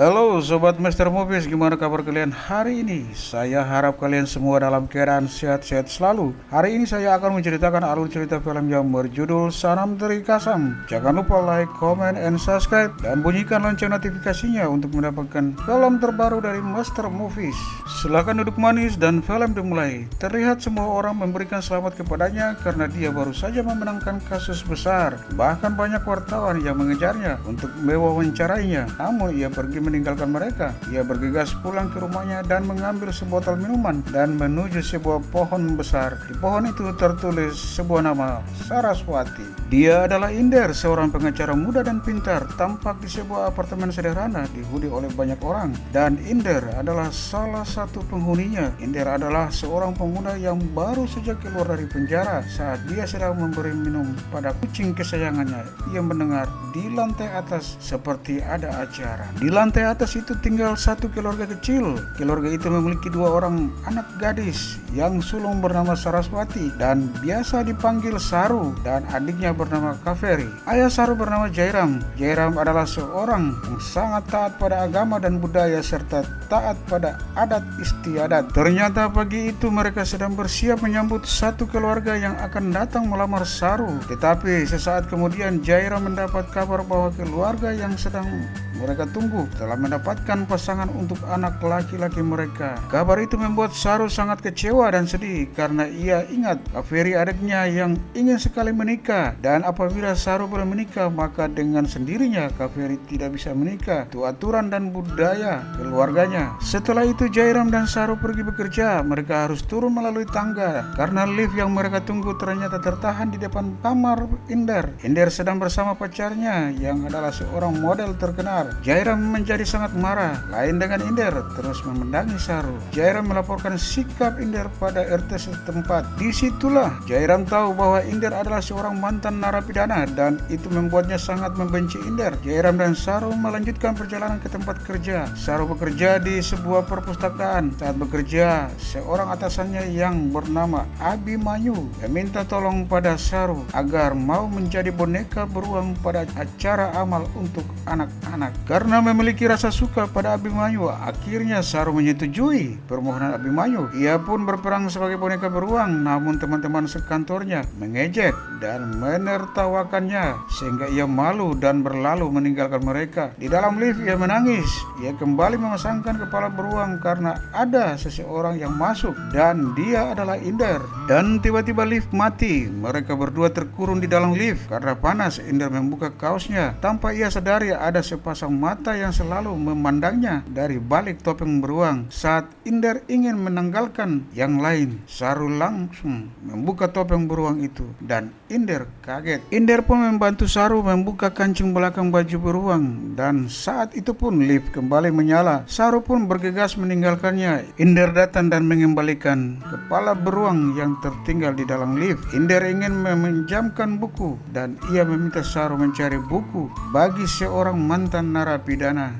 Halo Sobat Master Movies, gimana kabar kalian? Hari ini? Saya harap kalian semua dalam keadaan sehat-sehat selalu. Hari ini saya akan menceritakan alur cerita film yang berjudul Sanam Teri Kasam. Jangan lupa like, comment, and subscribe Dan bunyikan lonceng notifikasinya untuk mendapatkan film terbaru dari Master Movies. Silahkan duduk manis dan film dimulai. Terlihat semua orang memberikan selamat kepadanya karena dia baru saja memenangkan kasus besar. Bahkan banyak wartawan yang mengejarnya untuk mewawancarainya. Namun ia pergi meninggalkan mereka. Ia bergegas pulang ke rumahnya dan mengambil sebotol minuman dan menuju sebuah pohon besar. Di pohon itu tertulis sebuah nama, Saraswati. Dia adalah Inder, seorang pengacara muda dan pintar, tampak di sebuah apartemen sederhana dihuni oleh banyak orang. Dan Inder adalah salah satu penghuninya. Inder adalah seorang pemuda yang baru saja keluar dari penjara saat dia sedang memberi minum pada kucing kesayangannya. Ia mendengar di lantai atas seperti ada acara. Di lantai atas itu tinggal satu keluarga kecil. Keluarga itu memiliki dua orang anak gadis yang sulung bernama Saraswati dan biasa dipanggil Saru dan adiknya bernama Kaveri. Ayah Saru bernama Jairam. Jairam adalah seorang yang sangat taat pada agama dan budaya serta taat pada adat istiadat. Ternyata pagi itu mereka sedang bersiap menyambut satu keluarga yang akan datang melamar Saru. Tetapi sesaat kemudian Jairam mendapat kabar bahwa keluarga yang sedang mereka tunggu telah mendapatkan pasangan untuk anak laki-laki mereka. Kabar itu membuat Saru sangat kecewa dan sedih karena ia ingat Kaveri adiknya yang ingin sekali menikah dan apabila Saru belum menikah maka dengan sendirinya Kaveri tidak bisa menikah. Itu aturan dan budaya keluarganya. Setelah itu Jairam dan Saru pergi bekerja. Mereka harus turun melalui tangga karena lift yang mereka tunggu ternyata tertahan di depan kamar Inder. Inder sedang bersama pacarnya yang adalah seorang model terkenal. Jairam menjadi sangat marah. Lain dengan Inder, terus memendangi Saru. Jairam melaporkan sikap Inder pada RT setempat. Di situlah Jairam tahu bahwa Inder adalah seorang mantan narapidana dan itu membuatnya sangat membenci Inder. Jairam dan Saru melanjutkan perjalanan ke tempat kerja. Saru bekerja di sebuah perpustakaan. Saat bekerja, seorang atasannya yang bernama Abimanyu meminta tolong pada Saru agar mau menjadi boneka beruang pada acara amal untuk anak-anak. Karena memiliki rasa suka pada Abimanyu, akhirnya Saru menyetujui permohonan Abimanyu. Ia pun berperang sebagai boneka beruang, namun teman-teman sekantornya mengejek dan menertawakannya sehingga ia malu dan berlalu meninggalkan mereka. Di dalam lift ia menangis. Ia kembali memasangkan kepala beruang karena ada seseorang yang masuk dan dia adalah Inder. Dan tiba-tiba lift mati. Mereka berdua terkurung di dalam lift karena panas. Inder membuka kaosnya tanpa ia sadari ada sepasang mata yang selalu memandangnya dari balik topeng beruang. Saat Inder ingin menanggalkan yang lain, Saru langsung membuka topeng beruang itu dan Inder kaget. Inder pun membantu Saru membuka kancing belakang baju beruang dan saat itu pun lift kembali menyala. Saru pun bergegas meninggalkannya. Inder datang dan mengembalikan kepala beruang yang tertinggal di dalam lift. Inder ingin meminjamkan buku dan ia meminta Saru mencari buku bagi seorang mantan narapidana.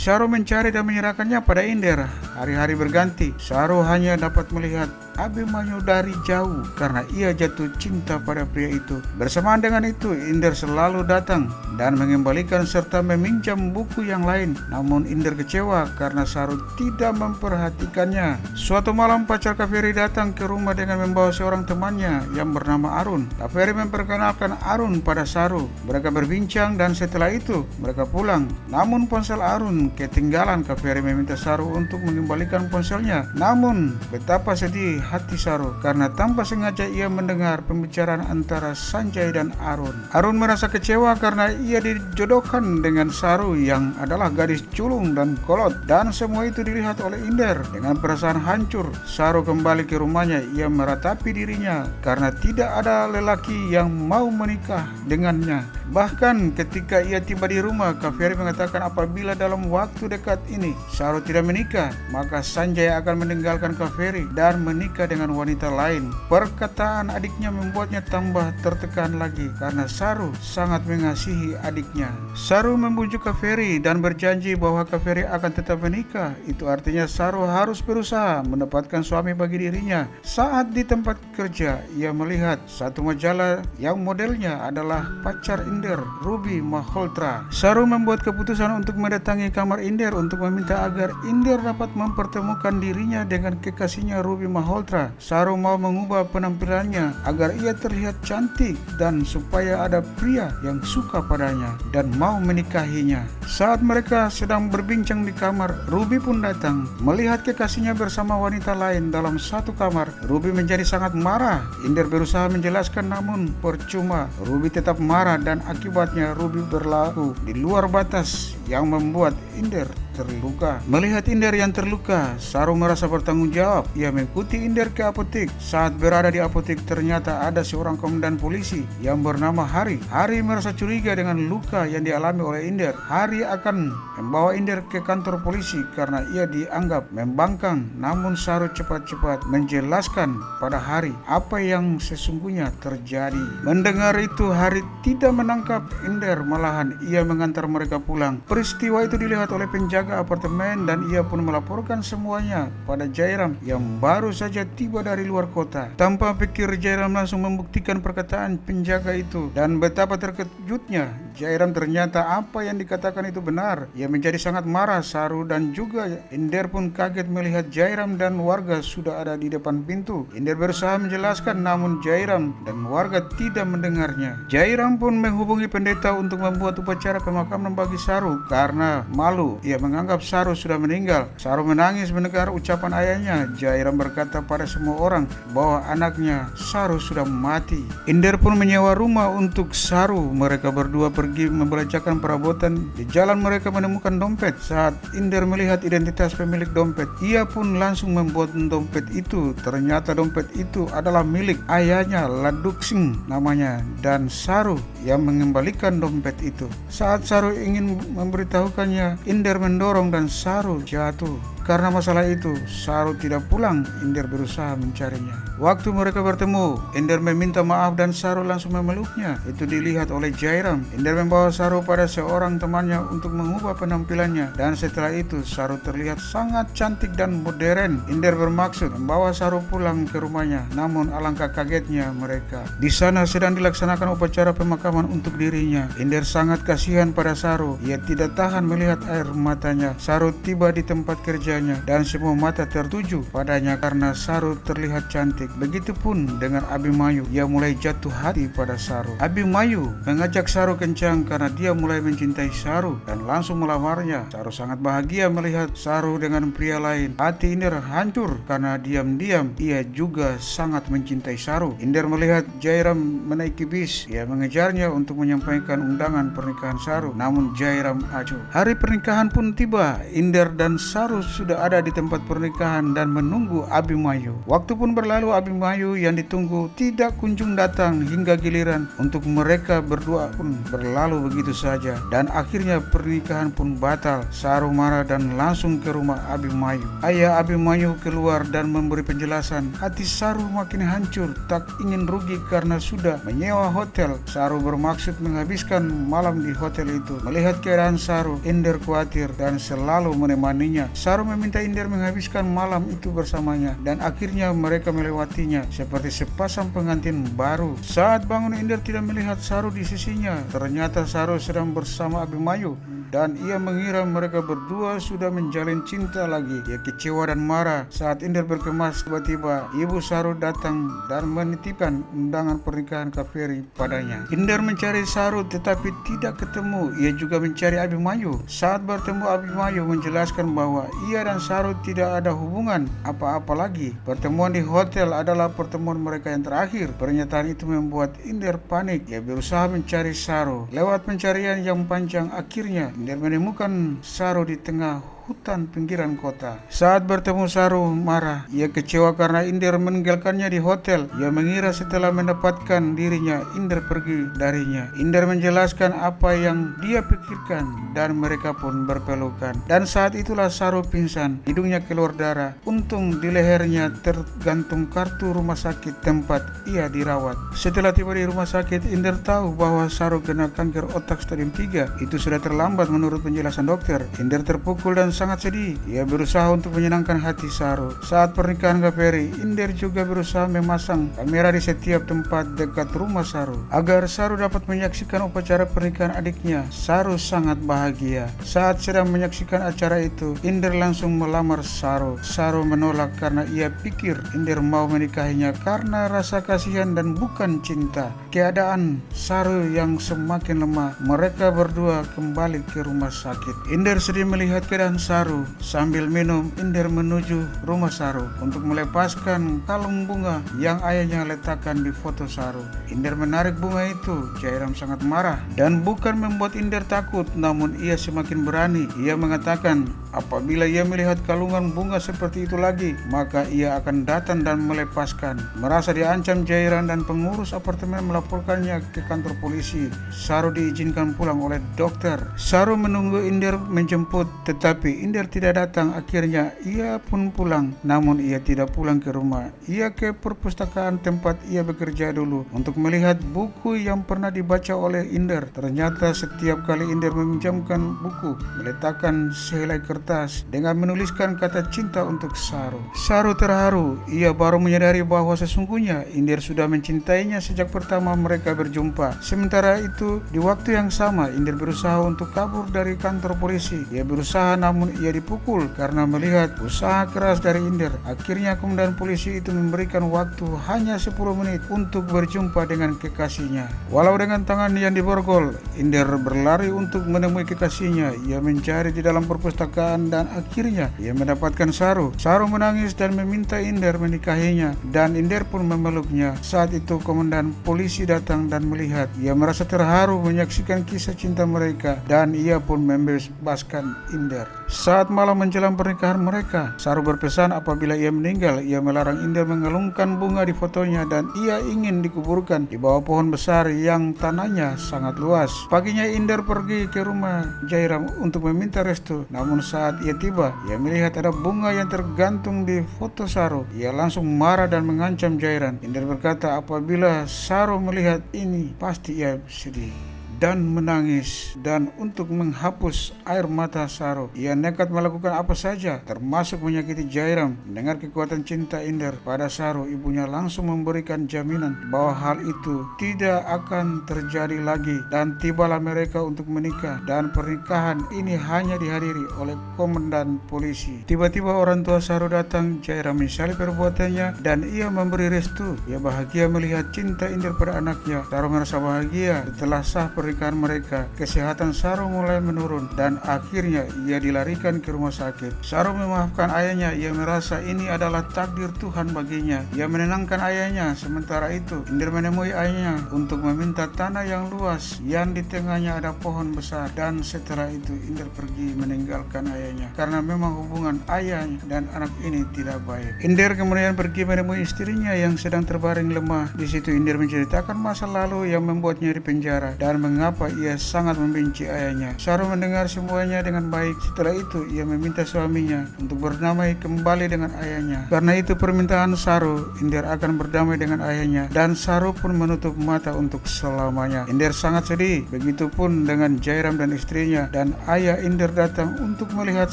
Saru mencari dan menyerahkannya pada Inder. Hari-hari berganti, Saru hanya dapat melihat Abimanyu dari jauh karena ia jatuh cinta pada pria itu. Bersamaan dengan itu, Inder selalu datang dan mengembalikan serta meminjam buku yang lain. Namun Inder kecewa karena Saru tidak memperhatikannya. Suatu malam pacar Kaveri datang ke rumah dengan membawa seorang temannya yang bernama Arun. Kaveri memperkenalkan Arun pada Saru. Mereka berbincang dan setelah itu mereka pulang. Namun ponsel Arun ketinggalan. Kaveri meminta Saru untuk mengembalikan ponselnya. Namun betapa sedih hati Saru karena tanpa sengaja ia mendengar pembicaraan antara Sanjay dan Arun. Arun merasa kecewa karena ia dijodohkan dengan Saru yang adalah gadis culung dan kolot dan semua itu dilihat oleh Inder. Dengan perasaan hancur, Saru kembali ke rumahnya. Ia meratapi dirinya karena tidak ada lelaki yang mau menikah dengannya. Bahkan ketika ia tiba di rumah, Kaveri mengatakan apabila dalam waktu dekat ini Saru tidak menikah, maka Sanjay akan meninggalkan Kaveri dan menikah dengan wanita lain. Perkataan adiknya membuatnya tambah tertekan lagi karena Saru sangat mengasihi adiknya. Saru membujuk Kaveri dan berjanji bahwa Kaveri akan tetap menikah. Itu artinya Saru harus berusaha mendapatkan suami bagi dirinya. Saat di tempat kerja, ia melihat satu majalah yang modelnya adalah pacar Inder, Ruby Maholtra. Saru membuat keputusan untuk mendatangi kamar Inder untuk meminta agar Inder dapat mempertemukan dirinya dengan kekasihnya Ruby Maholtra. Saru mau mengubah penampilannya agar ia terlihat cantik dan supaya ada pria yang suka padanya dan mau menikahinya. Saat mereka sedang berbincang di kamar, Ruby pun datang. Melihat kekasihnya bersama wanita lain dalam satu kamar, Ruby menjadi sangat marah. Inder berusaha menjelaskan namun percuma. Ruby tetap marah dan akibatnya Ruby berlaku di luar batas yang membuat Inder terluka. Melihat Inder yang terluka, Saru merasa bertanggung jawab. Ia mengikuti Inder ke apotek. Saat berada di apotek, ternyata ada seorang komandan polisi yang bernama Hari. Hari merasa curiga dengan luka yang dialami oleh Inder. Hari akan membawa Inder ke kantor polisi karena ia dianggap membangkang. Namun Saru cepat-cepat menjelaskan pada Hari apa yang sesungguhnya terjadi. Mendengar itu, Hari tidak menangkap Inder, malahan ia mengantar mereka pulang. Peristiwa itu dilihat oleh penjaga penjaga apartemen dan ia pun melaporkan semuanya pada Jairam yang baru saja tiba dari luar kota. Tanpa pikir Jairam langsung membuktikan perkataan penjaga itu dan betapa terkejutnya Jairam ternyata apa yang dikatakan itu benar. Ia menjadi sangat marah Saru dan juga Inder pun kaget melihat Jairam dan warga sudah ada di depan pintu. Inder berusaha menjelaskan namun Jairam dan warga tidak mendengarnya. Jairam pun menghubungi pendeta untuk membuat upacara pemakaman bagi Saru karena malu ia menganggap Saru sudah meninggal. Saru menangis mendengar ucapan ayahnya. Jairam berkata pada semua orang bahwa anaknya Saru sudah mati. Inder pun menyewa rumah untuk Saru. Mereka berdua pergi membelajakan perabotan. Di jalan mereka menemukan dompet. Saat Inder melihat identitas pemilik dompet, ia pun langsung membuat dompet itu. Ternyata dompet itu adalah milik ayahnya Laduksing namanya dan Saru yang mengembalikan dompet itu. Saat Saru ingin memberitahukannya, Inder mendorong dan Saru jatuh. Karena masalah itu, Saru tidak pulang. Inder berusaha mencarinya. Waktu mereka bertemu, Inder meminta maaf dan Saru langsung memeluknya. Itu dilihat oleh Jairam. Inder membawa Saru pada seorang temannya untuk mengubah penampilannya. Dan setelah itu, Saru terlihat sangat cantik dan modern. Inder bermaksud membawa Saru pulang ke rumahnya. Namun alangkah kagetnya mereka. Di sana sedang dilaksanakan upacara pemakaman untuk dirinya. Inder sangat kasihan pada Saru. Ia tidak tahan melihat air matanya. Saru tiba di tempat kerja wajahnya dan semua mata tertuju padanya karena Saru terlihat cantik. Begitupun dengan Abimayu, ia mulai jatuh hati pada Saru. Abimayu mengajak Saru kencang karena dia mulai mencintai Saru dan langsung melamarnya. Saru sangat bahagia melihat Saru dengan pria lain. Hati Inder hancur karena diam-diam ia juga sangat mencintai Saru. Inder melihat Jairam menaiki bis. Ia mengejarnya untuk menyampaikan undangan pernikahan Saru. Namun Jairam acuh. Hari pernikahan pun tiba. Inder dan Saru sudah ada di tempat pernikahan dan menunggu Abimayu. Waktu pun berlalu Abimayu yang ditunggu tidak kunjung datang hingga giliran untuk mereka berdua pun berlalu begitu saja dan akhirnya pernikahan pun batal. Saru marah dan langsung ke rumah Abimayu. Ayah Abimayu keluar dan memberi penjelasan. Hati Saru makin hancur, tak ingin rugi karena sudah menyewa hotel. Saru bermaksud menghabiskan malam di hotel itu. Melihat keadaan Saru, Ender khawatir dan selalu menemaninya. Saru meminta Inder menghabiskan malam itu bersamanya dan akhirnya mereka melewatinya seperti sepasang pengantin baru. Saat bangun Inder tidak melihat Saru di sisinya. Ternyata Saru sedang bersama Abimayu dan ia mengira mereka berdua sudah menjalin cinta lagi. Ia kecewa dan marah saat Inder berkemas tiba-tiba ibu Saru datang dan menitipkan undangan pernikahan Kaveri padanya. Inder mencari Saru tetapi tidak ketemu. Ia juga mencari Abimayu. Saat bertemu Abimayu menjelaskan bahwa ia dan Saru tidak ada hubungan apa-apa lagi. Pertemuan di hotel adalah pertemuan mereka yang terakhir. Pernyataan itu membuat Inder panik. Ia berusaha mencari Saru. Lewat pencarian yang panjang akhirnya dan menemukan Saru di tengah hutan pinggiran kota. Saat bertemu Saru marah, ia kecewa karena Inder meninggalkannya di hotel. Ia mengira setelah mendapatkan dirinya, Inder pergi darinya. Inder menjelaskan apa yang dia pikirkan dan mereka pun berpelukan. Dan saat itulah Saru pingsan, hidungnya keluar darah. Untung di lehernya tergantung kartu rumah sakit tempat ia dirawat. Setelah tiba di rumah sakit, Inder tahu bahwa Saru kena kanker otak stadium 3. Itu sudah terlambat menurut penjelasan dokter. Inder terpukul dan sangat sedih. Ia berusaha untuk menyenangkan hati Saru. Saat pernikahan Gaperi, Inder juga berusaha memasang kamera di setiap tempat dekat rumah Saru agar Saru dapat menyaksikan upacara pernikahan adiknya. Saru sangat bahagia. Saat sedang menyaksikan acara itu, Inder langsung melamar Saru. Saru menolak karena ia pikir Inder mau menikahinya karena rasa kasihan dan bukan cinta. Keadaan Saru yang semakin lemah, mereka berdua kembali ke rumah sakit. Inder sedih melihat keadaan Saru. Sambil minum, Inder menuju rumah Saru untuk melepaskan kalung bunga yang ayahnya letakkan di foto Saru. Inder menarik bunga itu. Jairam sangat marah dan bukan membuat Inder takut, namun ia semakin berani. Ia mengatakan, apabila ia melihat kalungan bunga seperti itu lagi, maka ia akan datang dan melepaskan. Merasa diancam Jairam dan pengurus apartemen melaporkannya ke kantor polisi. Saru diizinkan pulang oleh dokter. Saru menunggu Inder menjemput, tetapi Inder tidak datang. Akhirnya ia pun pulang, namun ia tidak pulang ke rumah. Ia ke perpustakaan tempat ia bekerja dulu untuk melihat buku yang pernah dibaca oleh Inder. Ternyata setiap kali Inder meminjamkan buku, meletakkan sehelai kertas dengan menuliskan kata cinta untuk Saru. Saru terharu. Ia baru menyadari bahwa sesungguhnya Inder sudah mencintainya sejak pertama mereka berjumpa. Sementara itu, di waktu yang sama, Inder berusaha untuk kabur dari kantor polisi. Ia berusaha namun ia dipukul karena melihat usaha keras dari Inder. Akhirnya komandan polisi itu memberikan waktu hanya 10 menit untuk berjumpa dengan kekasihnya. Walau dengan tangan yang diborgol, Inder berlari untuk menemui kekasihnya. Ia mencari di dalam perpustakaan dan akhirnya ia mendapatkan Saru. Saru menangis dan meminta Inder menikahinya dan Inder pun memeluknya. Saat itu komandan polisi datang dan melihat. Ia merasa terharu menyaksikan kisah cinta mereka dan ia pun membebaskan Inder. Saat malam menjelang pernikahan mereka, Saru berpesan apabila ia meninggal, ia melarang Inder mengelungkan bunga di fotonya dan ia ingin dikuburkan di bawah pohon besar yang tanahnya sangat luas. Paginya Inder pergi ke rumah Jairam untuk meminta restu. Namun saat ia tiba, ia melihat ada bunga yang tergantung di foto Saru. Ia langsung marah dan mengancam Jairam. Inder berkata apabila Saru melihat ini, pasti ia sedih dan menangis. Dan untuk menghapus air mata Saro ia nekat melakukan apa saja termasuk menyakiti Jairam. Mendengar kekuatan cinta Inder pada Saro ibunya langsung memberikan jaminan bahwa hal itu tidak akan terjadi lagi. Dan tibalah mereka untuk menikah. Dan pernikahan ini hanya dihadiri oleh komandan polisi. Tiba-tiba orang tua Saro datang Jairam menyesali perbuatannya dan ia memberi restu. Ia bahagia melihat cinta Inder pada anaknya. Saro merasa bahagia setelah sah pernikahan pernikahan mereka, kesehatan Saru mulai menurun dan akhirnya ia dilarikan ke rumah sakit. Saru memaafkan ayahnya, ia merasa ini adalah takdir Tuhan baginya. Ia menenangkan ayahnya, sementara itu Indir menemui ayahnya untuk meminta tanah yang luas yang di tengahnya ada pohon besar dan setelah itu Indir pergi meninggalkan ayahnya karena memang hubungan ayah dan anak ini tidak baik. Indir kemudian pergi menemui istrinya yang sedang terbaring lemah. Di situ Indir menceritakan masa lalu yang membuatnya di penjara dan meng mengapa ia sangat membenci ayahnya. Saru mendengar semuanya dengan baik. Setelah itu, ia meminta suaminya untuk berdamai kembali dengan ayahnya. Karena itu permintaan Saru, Inder akan berdamai dengan ayahnya. Dan Saru pun menutup mata untuk selamanya. Inder sangat sedih. Begitupun dengan Jairam dan istrinya. Dan ayah Inder datang untuk melihat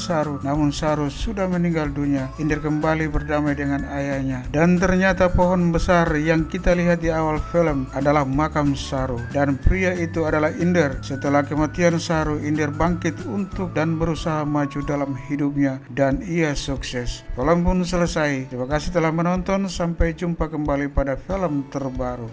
Saru. Namun Saru sudah meninggal dunia. Inder kembali berdamai dengan ayahnya. Dan ternyata pohon besar yang kita lihat di awal film adalah makam Saru. Dan pria itu adalah adalah Inder. Setelah kematian Saru, Inder bangkit untuk dan berusaha maju dalam hidupnya dan ia sukses. Film pun selesai. Terima kasih telah menonton. Sampai jumpa kembali pada film terbaru.